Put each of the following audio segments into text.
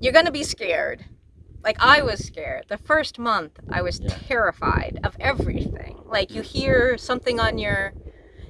you're gonna be scared. Like I was scared. The first month, I was Yeah. terrified of everything. Like you hear something on your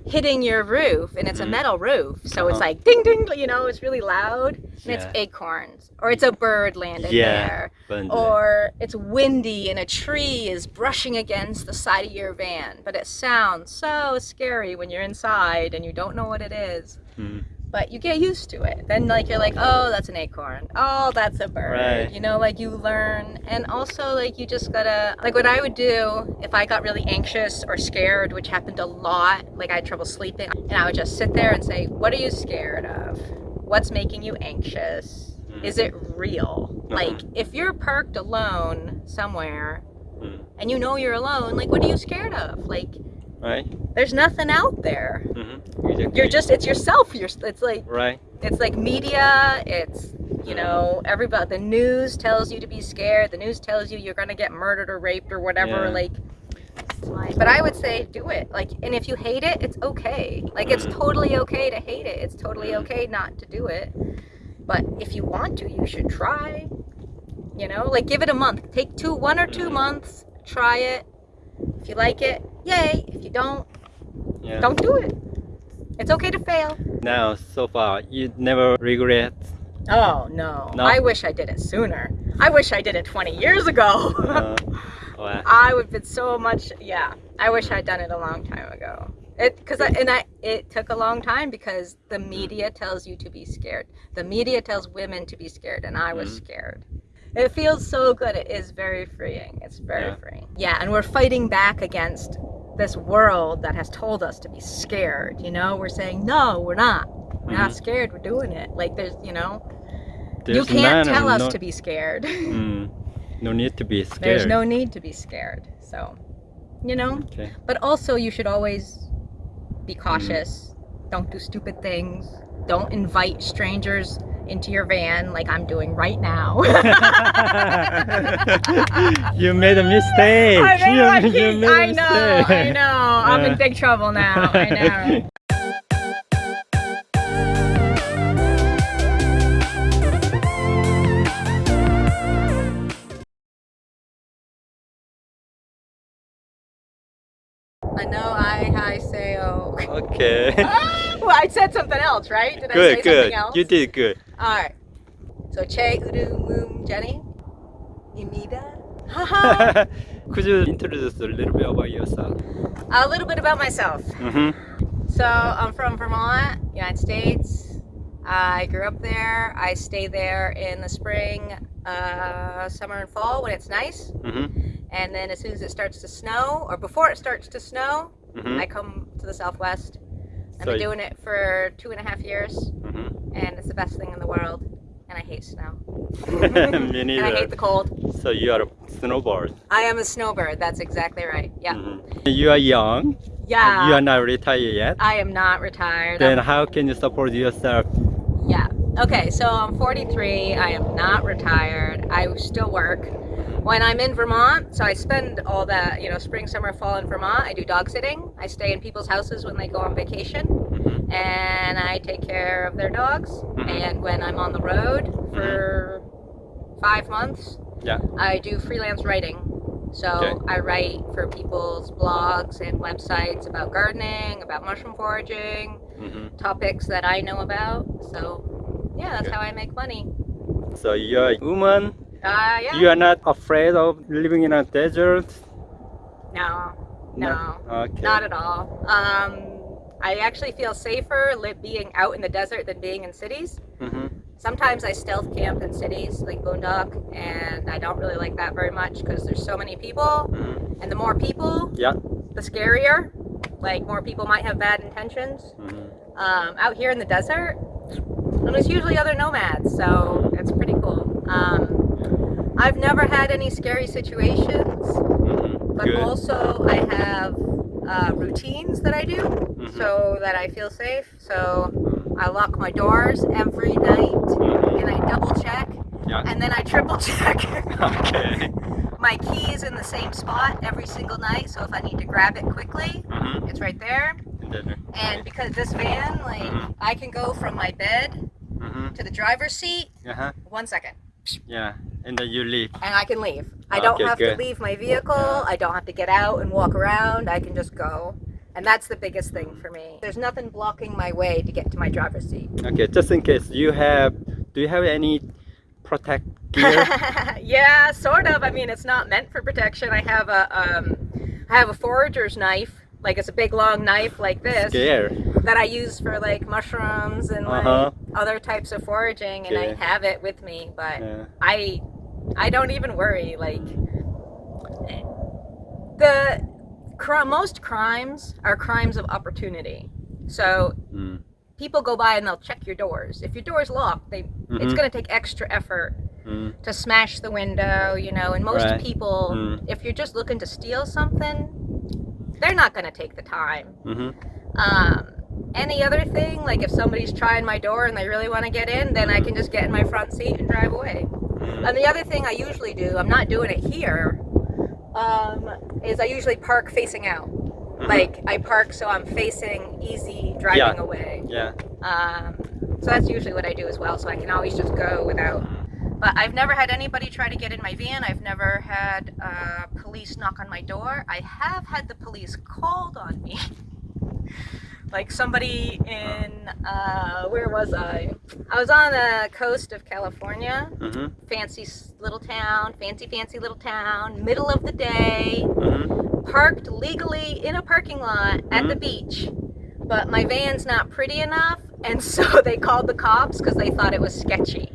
hitting your roof, and it's a Mhm. metal roof, so it's Uh-huh. like ding ding. You know, it's really loud, and it's acorns, or it's a bird landing Yeah. there, But or it's windy and a tree is brushing against the side of your van. But it sounds so scary when you're inside and you don't know what it is Mm. But you get used to it. Then like you're like, oh, that's an acorn. Oh, that's a bird. Right. You know, like you learn, and also like you just gotta like what I would do if I got really anxious or scared, which happened a lot. Like I had trouble sleeping, and I would just sit there and say, what are you scared of? What's making you anxious? Mm. Is it real? Uh-huh. Like if you're parked alone somewhere Mm. and you know you're alone, like what are you scared of? Like Right? There's nothing out there. Mm-hmm. Exactly. You're just it's yourself. You're it's like right. it's like media it's you know everybody the news tells you to be scared the news tells you you're gonna get murdered or raped or whatever Yeah. like but i would say do it like and if you hate it it's okay like it's Mhm. totally okay to hate it it's totally Mhm. okay not to do it but if you want to you should try you know like give it a month take two one or two Mhm. months try it if you like it yay if you don't Yeah. don't do it it's okay to fail Now, so far, you never regret. Oh no. No? I wish I did it sooner. I wish I did it 20 years ago. Uh, wow. I would have been so much yeah. I wish I'd done it a long time ago. It I and I it took a long time because the media tells you to be scared. The media tells women to be scared and I was Mhm. scared. It feels so good. It is very freeing. It's very Yeah. freeing. Yeah, and we're fighting back against this world that has told us to be scared, you know? We're saying, "No, we're not. We're not Mhm. scared. We're doing it." Like there's, you know, you can't tell us to be scared. Mm, no need to be scared. There's no need to be scared. So, you know, Okay. but also you should always be Mm-hmm. cautious. Don't do stupid things. Don't invite strangers into your van like I'm doing right now. you made a mistake. I, made you, my you made I know, mistake. I know. I'm in big trouble now. I know. I know I I say oh. Okay. Ah! I said something else, right? Did I good, say good. something else? You did good. All right. So Che Uru Moom Jenny Imida. Haha. Could you introduce a little bit about yourself? A little bit about myself. Mm-hmm. So I'm from Vermont, United States. I grew up there. I stay there in the spring, uh, summer, and fall when it's nice. Mm-hmm. And then as soon as it starts to snow, or before it starts to snow, Mm-hmm. I come to the Southwest. I've So been doing it for two and a half years, Mm-hmm. and it's the best thing in the world. And I hate snow. Me And I hate the cold. So you are a snowboard. I am a snowbird. That's exactly right. Yeah. Mhm. You are young. Yeah. You are not retired yet. I am not retired. Then I'm- how can you support yourself? yeah. Okay, so I'm 43. I am not retired. I still work. When I'm in Vermont, so I spend all that, you know, spring, summer, fall in Vermont. I do dog sitting. I stay in people's houses when they go on vacation. Mhm. and I take care of their dogs. Mhm. And when I'm on the road for five months, Yeah. I do freelance writing. So Okay. I write for people's blogs and websites about gardening, about mushroom foraging, Mhm. topics that I know about. So yeah, that's how I make money. So you are a woman. Uh, yeah. You are not afraid of living in a desert. No, no, Okay. not at all. Um, I actually feel safer being out in the desert than being in cities. Mhm. Sometimes I stealth camp in cities like Boondock, and I don't really like that very much because there's so many people, Mhm. and the more people, Yeah. the scarier. Like more people might have bad intentions. Mhm. Um, out here in the desert, and there's usually other nomads, so it's pretty cool. Um, I've never had any scary situations, Mhm. but Good. also I have uh, routines that I do Mhm. so that I feel safe. So I lock my doors every night Mhm. and I double check Yeah. and then I triple check. Okay. My key is in the same spot every single night, so if I need to grab it quickly, Mhm. it's right there. And then- And because this van, like, Mhm. I can go from my bed to the driver's seat, Uh-huh. one second. Yeah, and then you leave. and I can leave. I don't Okay, have good. to leave my vehicle. I don't have to get out and walk around. I can just go. And that's the biggest thing for me. There's nothing blocking my way to get to my driver's seat. Okay, just in case you have, do you have any protect gear? yeah, sort of. I mean, it's not meant for protection. I have a um, I have a forager's knife. Like it's a big long knife like this Gear. that I use for like mushrooms and like Uh-huh. other types of foraging, and I have it with me. But Yeah. I I don't even worry. Like the most crimes are crimes of opportunity. So Mm. people go by and they'll check your doors. If your door is locked, they it's Mhm. going to take extra effort Mm. to smash the window, you know. And most Right. people, Mm. if you're just looking to steal something, they're not going to take the time. Mm-hmm. Um, any other thing, like if somebody's trying my door and they really want to get in, then I can just get in my front seat and drive away. And the other thing I usually do, I'm not doing it here, um, is I usually park facing out. Like I park so I'm facing easy driving Yeah. away. Yeah. Um, so that's usually what I do as well. So I can always just go without. But I've never had anybody try to get in my van. I've never had uh, police knock on my door. I have had the police called on me. like somebody in uh, where was I? I was on the coast of California, Mm-hmm. fancy little town, fancy fancy little town, middle of the day Mm-hmm. parked legally in a parking lot at the beach, but my van's not pretty enough, and so they called the cops because they thought it was sketchy.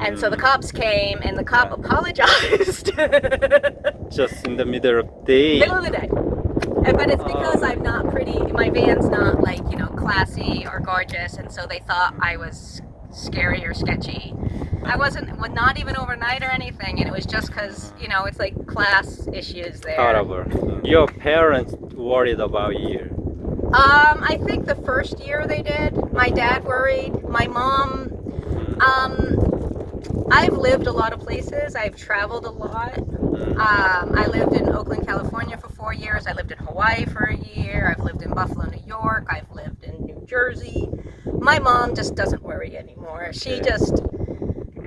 And so the cops came, and the cop apologized. Just in the middle of day. Middle of the day. And- But it's because Oh. I'm not pretty. My van's not like you know classy or gorgeous, and so they thought I was scary or sketchy. I wasn't, well, not even overnight or anything, and it was just because you know it's like class issues there. Horrible. Your parents worried about you. Um, I think the first year they did. My dad worried. My mom. Um, I've lived a lot of places. I've traveled a lot. Um, I lived in Oakland, California for four years. I lived in Hawaii for a year. I've lived in Buffalo, New York. I've lived in New Jersey. My mom just doesn't worry anymore. She Okay. just.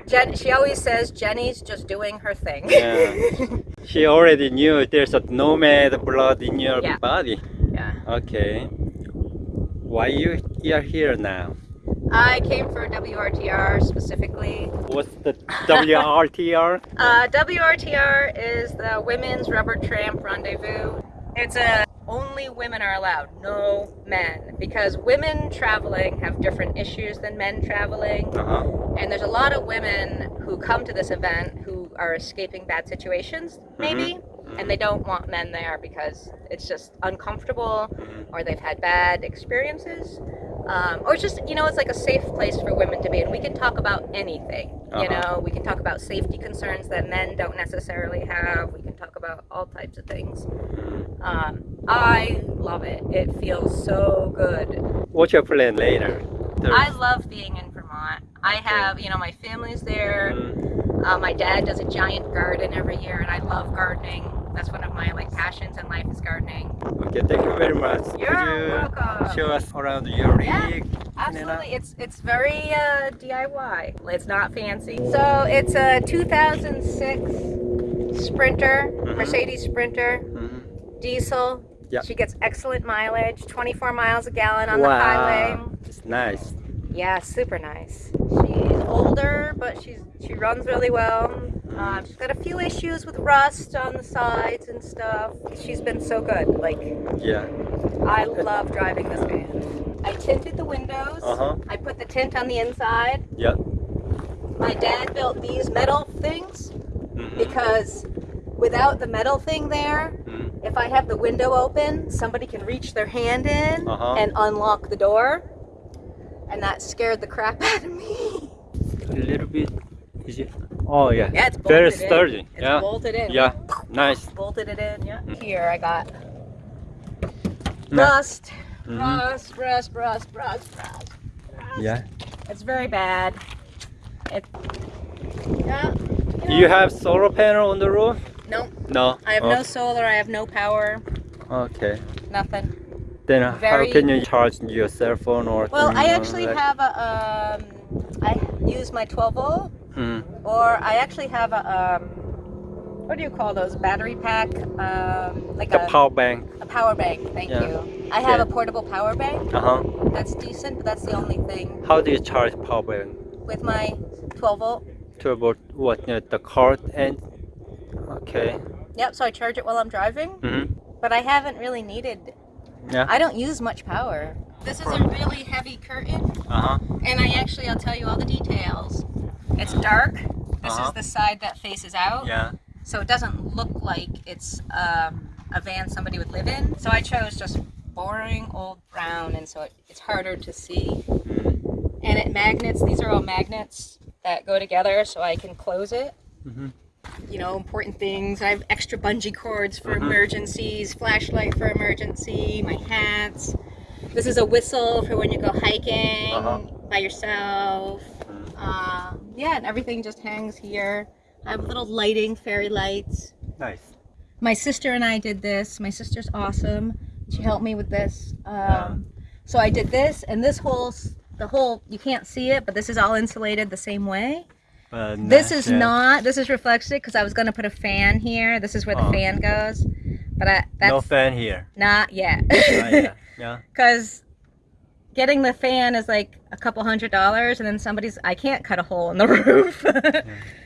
Jen, she always says Jenny's just doing her thing. Yeah. She already knew there's a nomad blood in your Yeah. body. yeah. Okay. Why you you are here now? I came for WRTR specifically. What's the WRTR? Uh, WRTR is the Women's Rubber Tramp Rendezvous. It's a only women are allowed, no men, because women traveling have different issues than men traveling, Uh-huh. and there's a lot of women who come to this event who are escaping bad situations, maybe, and they don't want men there because it's just uncomfortable, or they've had bad experiences. Um, or just, you know, it's like a safe place for women to be, and we can talk about anything. You Uh-huh. know, we can talk about safety concerns that men don't necessarily have. We can talk about all types of things. Um, I love it. It feels so good. What's your plan later? There's- I love being in Vermont. I have, you know, my family's there. Mm, Uh, my dad does a giant garden every year, and I love gardening. That's one of my like passions in life is gardening. Okay, thank you very much. You're you welcome. show us around your Yeah, rig? Absolutely, it's it's very uh, DIY. It's not fancy. So it's a 2006 Sprinter, Mhm. Mercedes Sprinter, Mhm. diesel. Yeah. She gets excellent mileage, 24 miles a gallon on wow. the highway. It's nice. Yeah, super nice. She's older, but she's she runs really well. Um, she's got a few issues with rust on the sides and stuff. She's been so good. Like Yeah. I love driving this van. I tinted the windows. Uh-huh. I put the tint on the inside. Yep. My dad built these metal things Mhm. because without the metal thing there, Mm. if I have the window open, somebody can reach their hand in Uh-huh. and unlock the door. And that scared the crap out of me. A little bit. Is it? Oh yeah. Yeah, it's bolted very in. sturdy. It's yeah. bolted in. Yeah. Nice. Bolted it in, yeah. Here I got rust, Mhm. rust, rust, rust, rust, rust. Yeah. It's very bad. It. Yeah. Do you have solar panel on the roof? No, No. I have Oh, no solar. I have no power. Okay. Nothing. Then Very- how can you charge your cell phone or? Well, I actually have a. Um, I use my 12 volt Mm. or I actually have a um, what do you call those battery pack? Um, like The a power bank. a power bank. Thank Yeah. you. I have Yeah. a portable power bank. Uh huh. That's decent, but that's the only thing How do you charge power bank? with my 12 volt. 12 volt. what? uh, the cord and. Okay. Yep. So I charge it while I'm driving, Mm-hmm. but I haven't really needed. Yeah. I don't use much power. This is a really heavy curtain, Uh huh. and I actually I'll tell you all the details. It's dark. This Uh-huh. is the side that faces out. Yeah. so it doesn't look like it's um, a van somebody would live in. So I chose just boring old brown, and so it, it's harder to see. Mm. And it magnets. These are all magnets that go together, so I can close it. Mm -hmm. You know, important things. I have extra bungee cords for Mhm. emergencies, flashlight for emergency, my hats. This is a whistle for when you go hiking Uh-huh. by yourself. Uh, yeah, and everything just hangs here. I have little lighting, fairy lights. Nice. My sister and I did this. My sister's awesome. She helped me with this. Um, Yeah. So I did this, and this whole, the whole, you can't see it, but this is all insulated the same way. But This is yeah. not. This is reflected because I was going to put a fan here. This is where the Oh. fan goes, but I, that's No fan here. not yet. Ah, yeah. Yeah. Because getting the fan is like a couple hundred dollars, and then somebody's. I can't cut a hole in the roof.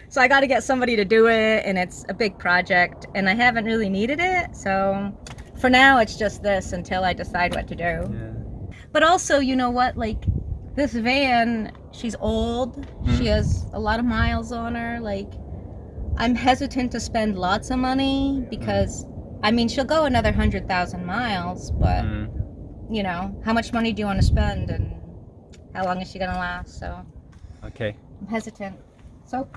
So I got to get somebody to do it, and it's a big project, and I haven't really needed it. So for now, it's just this until I decide what to do. Yeah. But also, you know what? Like this van, she's old. She Mm. has a lot of miles on her. Like I'm hesitant to spend lots of money because, I mean, she'll go another hundred thousand miles, but Mm. You know, how much money do you want to spend, and how long is she gonna last? So Okay. I'm hesitant. So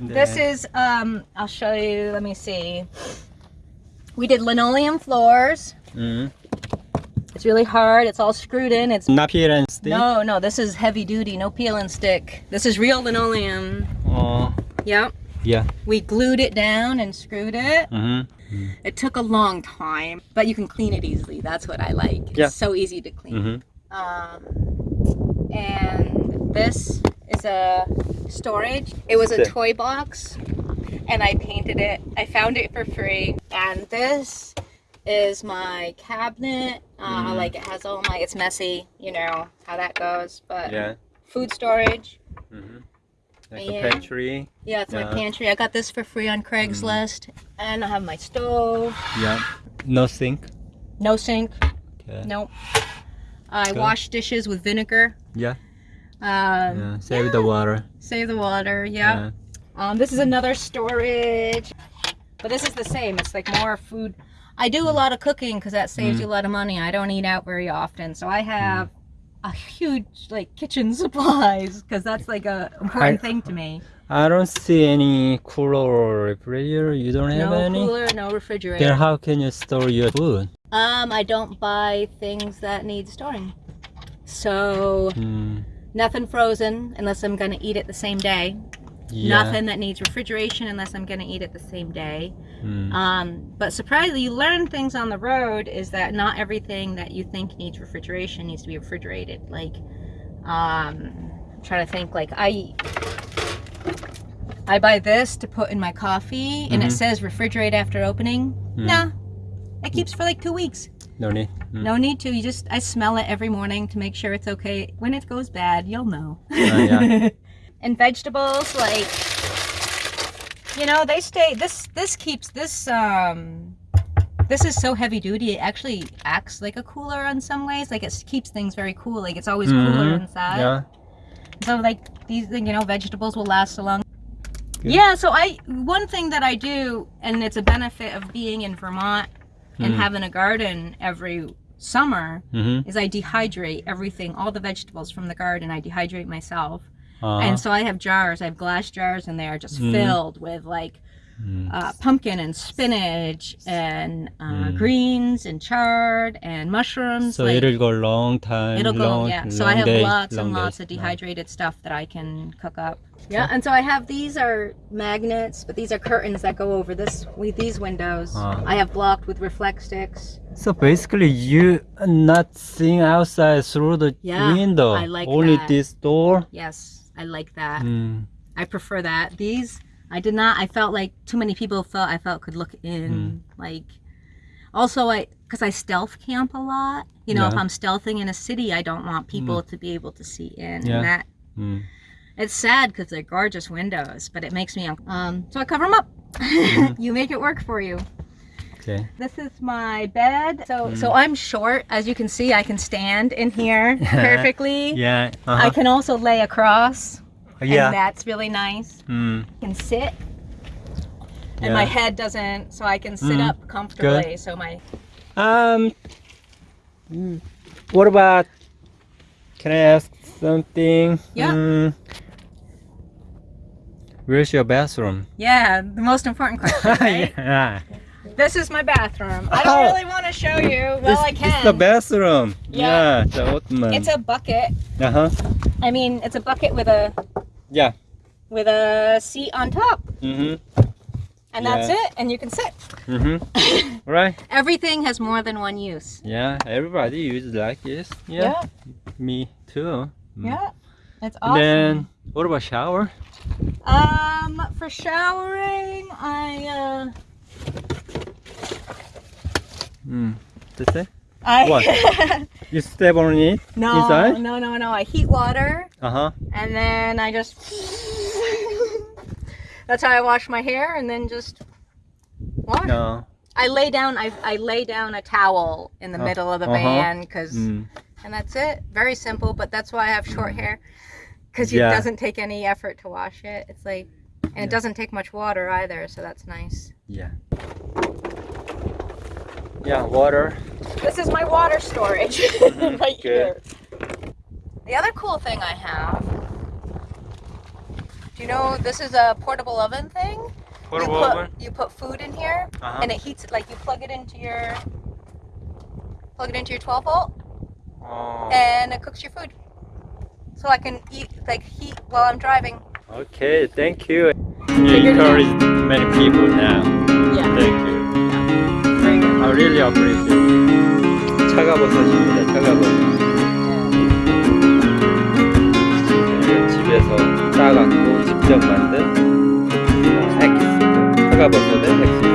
this is, um, I'll show you, let me see. We did linoleum floors. Mm. It's really hard. It's all screwed in. It's Not peel and stick. no, no. This is heavy duty. No peel and stick. This is real linoleum. Oh. Yep. Yeah. We glued it down and screwed it. Mm-hmm. It took a long time, but you can clean it easily. That's what I like. Yeah. It's so easy to clean. Mm-hmm. Um, and this is a storage. It was a toy box, and I painted it. I found it for free. And this is my cabinet. Uh, Mm. Like it has all my. It's messy, you know how that goes. But Yeah. food storage. Mm-hmm. Like Yeah. a pantry. Yeah, it's my pantry. I got this for free on Craigslist, and I have my stove. Yeah. No sink. No sink. Okay. Nope. I Good. wash dishes with vinegar. Yeah. Um, yeah. Save the water. Save the water. Yeah. Um, this is another storage, but this is the same. It's like more food. I do a lot of cooking because that saves Mm. you a lot of money. I don't eat out very often, so I have a huge like kitchen supplies because that's like a important I- thing to me. I don't see any cooler or refrigerator. You don't have No any. cooler, no refrigerator. Then how can you store your food? Um, I don't buy things that need storing. So Mm. nothing frozen unless I'm gonna eat it the same day. Yeah. Nothing that needs refrigeration unless I'm gonna eat it the same day. Mm. Um, but surprisingly, you learn things on the road is that not everything that you think needs refrigeration needs to be refrigerated. Like, um, I'm trying to think. Like, I I buy this to put in my coffee, and it Mhm. says refrigerate after opening. Mm. Nah, it keeps for like two weeks. No need. Mm. No need to. You just I smell it every morning to make sure it's okay. When it goes bad, you'll know. Oh, yeah. and vegetables like you know they stay this this keeps this um this is so heavy duty it actually acts like a cooler in some ways like it keeps things very cool like it's always cooler Mhm. inside Yeah. so like these you know vegetables will last a long Good. yeah so i one thing that i do and it's a benefit of being in vermont and Mm. having a garden every summer Mm-hmm. is i dehydrate everything all the vegetables from the garden i dehydrate myself Uh-huh. and so I have jars. I have glass jars in there just Mm. filled with like Mm. uh, pumpkin and spinach and uh, Mm. greens and chard and mushrooms. so like, it'll go a long time. it'll go, long, yeah. So I have days, lots and lots days. of dehydrated stuff that I can cook up. Yeah, and so I have these are magnets, but these are curtains that go over this with these windows. Ah. I have blocked with Reflectix. So basically, you are not seeing outside through the Yeah, window. I like Only that. this door. Yes, I like that. Mm. I prefer that. These I did not. I felt like too many people felt I felt could look in. Mm. Like also I because I stealth camp a lot. You know, if I'm stealthing in a city, I don't want people to be able to see in. Yeah. And that Mm. it's sad because they're gorgeous windows, but it makes me um. So I cover them up. Mm-hmm. you make it work for you. Okay. This is my bed. So Mm. so I'm short, as you can see. I can stand in here perfectly. Yeah. I Uh-huh. can also lay across, yeah. and that's really nice. Mm. I can sit, and my head doesn't, so I can sit Mm. up comfortably. So my Um. What about? Can I ask something? Yeah. Mm, where's your bathroom? yeah, the most important question. Right? yeah. This is my bathroom. I don't Oh. really want to show you. Well, I can. This is the bathroom. Yeah. Yeah. the Ottoman. It's a bucket. Uh huh. I mean, it's a bucket with a Yeah. with a seat on top, Mm Mhm. and that's it. And you can sit. Mm Mhm. right. Everything has more than one use. Yeah. Everybody uses like this. Yeah. Me too. Mm. Yeah. It's And awesome. Then what about shower? Um, for showering, I uh, Mm. That's it. I What? You step on it no, inside? no, no, no. I heat water Uh huh. and then I just. That's how I wash my hair, and then just wash. No. I lay down. I I lay down a towel in the Uh, middle of the uh-huh. van because, Mm. and that's it. Very simple, but that's why I have short hair, because Yeah. it doesn't take any effort to wash it. It's like, and Yeah. it doesn't take much water either, so that's nice. Yeah. Yeah. Water. This is my water storage right Good. here. The other cool thing I have. Do you know this is a portable oven thing? Portable you put, oven. You put food in here, Uh-huh. and it heats it. Like you plug it into your plug it into your 12 volt, Oh. and it cooks your food. So I can eat like heat while I'm driving. Okay. Thank you. You encourage many people now. Yeah, Thank you. I really appreciate. 차가버섯입니다. 차가버섯. 집에서 따갖고 직접 만든 어, 엑스. 차가버섯의 엑스.